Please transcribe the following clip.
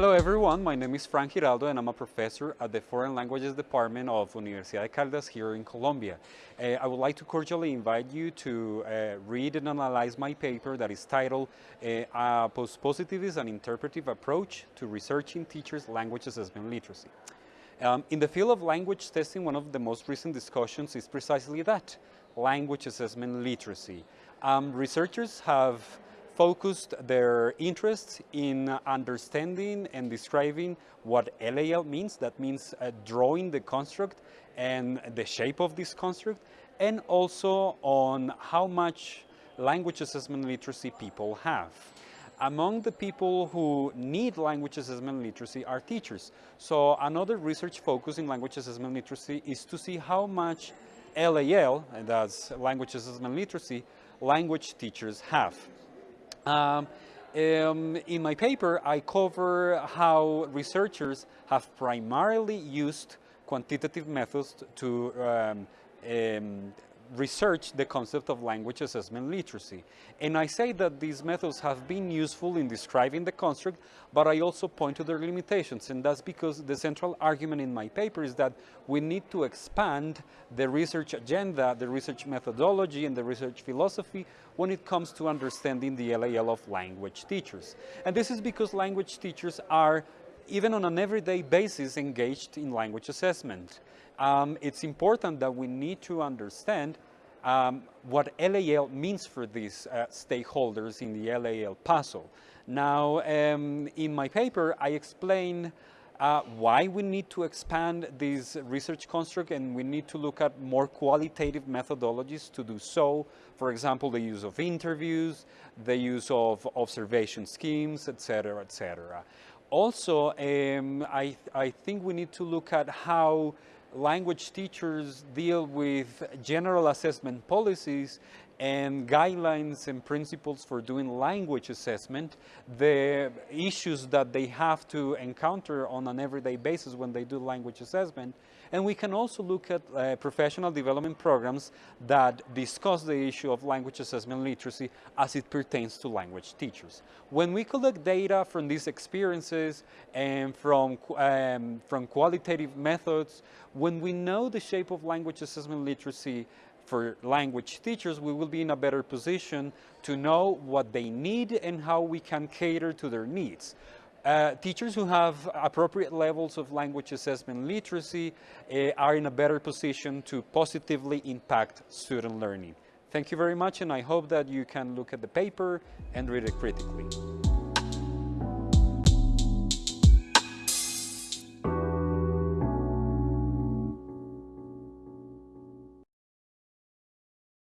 Hello everyone, my name is Frank Giraldo and I'm a professor at the Foreign Languages Department of Universidad de Caldas here in Colombia. Uh, I would like to cordially invite you to uh, read and analyze my paper that is titled uh, A Post-Positivist and Interpretive Approach to Researching Teachers' Language Assessment Literacy. Um, in the field of language testing, one of the most recent discussions is precisely that, language assessment literacy. Um, researchers have focused their interests in understanding and describing what LAL means. That means uh, drawing the construct and the shape of this construct, and also on how much language assessment literacy people have. Among the people who need language assessment literacy are teachers. So another research focus in language assessment literacy is to see how much LAL, and that's language assessment literacy, language teachers have. Um, um, in my paper, I cover how researchers have primarily used quantitative methods to um, um, research the concept of language assessment literacy. And I say that these methods have been useful in describing the construct, but I also point to their limitations. And that's because the central argument in my paper is that we need to expand the research agenda, the research methodology, and the research philosophy when it comes to understanding the LAL of language teachers. And this is because language teachers are even on an everyday basis engaged in language assessment. Um, it's important that we need to understand um, what LAL means for these uh, stakeholders in the LAL puzzle. Now, um, in my paper, I explain uh, why we need to expand this research construct and we need to look at more qualitative methodologies to do so. For example, the use of interviews, the use of observation schemes, etc., etc. Also, um, I, I think we need to look at how language teachers deal with general assessment policies and guidelines and principles for doing language assessment, the issues that they have to encounter on an everyday basis when they do language assessment. And we can also look at uh, professional development programs that discuss the issue of language assessment literacy as it pertains to language teachers. When we collect data from these experiences and from, um, from qualitative methods, when we know the shape of language assessment literacy for language teachers, we will be in a better position to know what they need and how we can cater to their needs. Uh, teachers who have appropriate levels of language assessment literacy uh, are in a better position to positively impact student learning. Thank you very much and I hope that you can look at the paper and read it critically.